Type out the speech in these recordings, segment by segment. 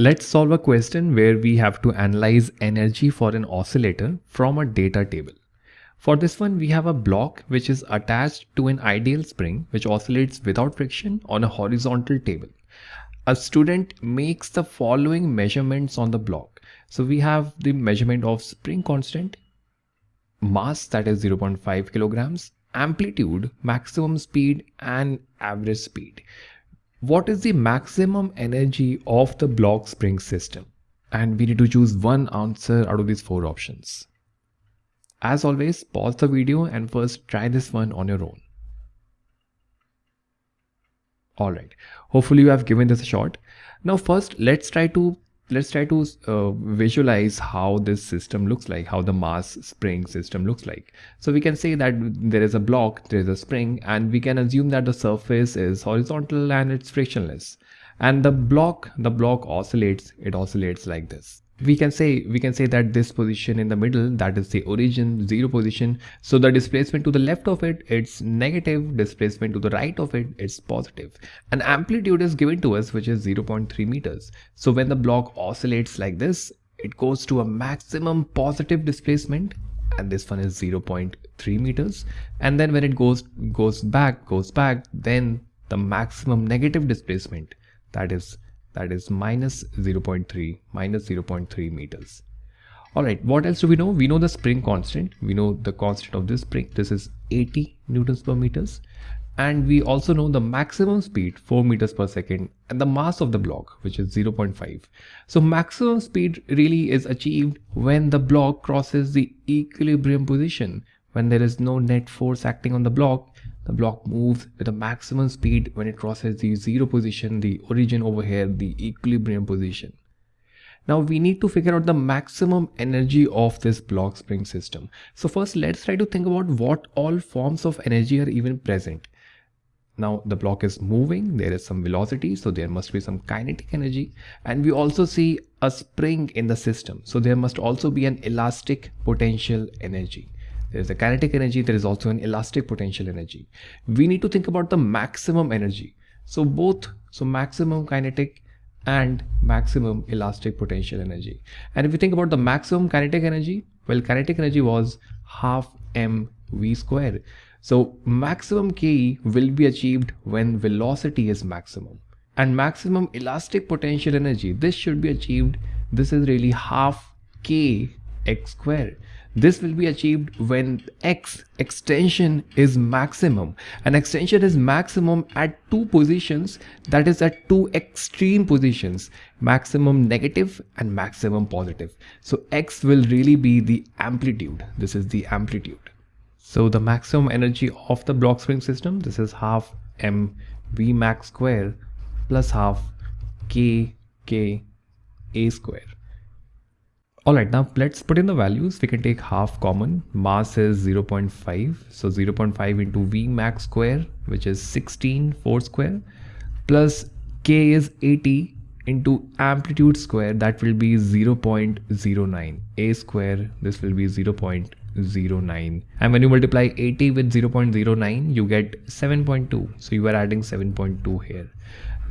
Let's solve a question where we have to analyze energy for an oscillator from a data table. For this one, we have a block which is attached to an ideal spring which oscillates without friction on a horizontal table. A student makes the following measurements on the block. So we have the measurement of spring constant, mass that is 0.5 kilograms, amplitude, maximum speed and average speed what is the maximum energy of the block spring system? And we need to choose one answer out of these four options. As always, pause the video and first try this one on your own. Alright, hopefully you have given this a shot. Now first, let's try to let's try to uh, visualize how this system looks like, how the mass spring system looks like. So we can say that there is a block, there is a spring, and we can assume that the surface is horizontal and it's frictionless. And the block, the block oscillates, it oscillates like this we can say we can say that this position in the middle that is the origin zero position. So the displacement to the left of it it's negative. Displacement to the right of it it's positive. An amplitude is given to us which is 0.3 meters. So when the block oscillates like this it goes to a maximum positive displacement and this one is 0.3 meters. And then when it goes goes back goes back then the maximum negative displacement that is that is minus 0.3 minus 0.3 meters. All right what else do we know? We know the spring constant. We know the constant of this spring. This is 80 newtons per meters. And we also know the maximum speed 4 meters per second and the mass of the block which is 0.5 so maximum speed really is achieved when the block crosses the equilibrium position when there is no net force acting on the block the block moves with a maximum speed when it crosses the zero position, the origin over here, the equilibrium position. Now we need to figure out the maximum energy of this block spring system. So first let's try to think about what all forms of energy are even present. Now the block is moving, there is some velocity, so there must be some kinetic energy. And we also see a spring in the system. So there must also be an elastic potential energy. There is a kinetic energy, there is also an elastic potential energy. We need to think about the maximum energy. So both, so maximum kinetic and maximum elastic potential energy. And if we think about the maximum kinetic energy, well, kinetic energy was half mv square. So maximum ke will be achieved when velocity is maximum. And maximum elastic potential energy, this should be achieved, this is really half k x square. This will be achieved when x extension is maximum. An extension is maximum at two positions that is at two extreme positions maximum negative and maximum positive. So x will really be the amplitude. This is the amplitude. So the maximum energy of the block spring system this is half m v max square plus half k k a square. Alright, now let's put in the values. We can take half common. Mass is 0.5. So 0.5 into V max square, which is 16 4 square, plus K is 80 into amplitude square, that will be 0.09. A square, this will be 0.09. And when you multiply 80 with 0.09, you get 7.2. So you are adding 7.2 here.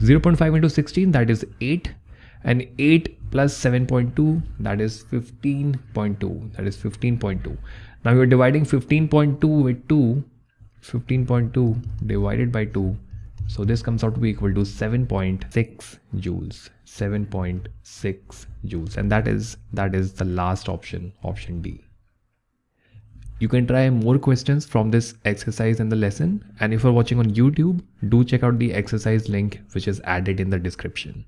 0.5 into 16, that is 8 and 8 plus 7.2 that is 15.2 that is 15.2 now you're dividing 15.2 with 2 15.2 divided by 2 so this comes out to be equal to 7.6 joules. 7.6 joules. And that is that is the last option option D you can try more questions from this exercise in the lesson. And if you're watching on YouTube do check out the exercise link which is added in the description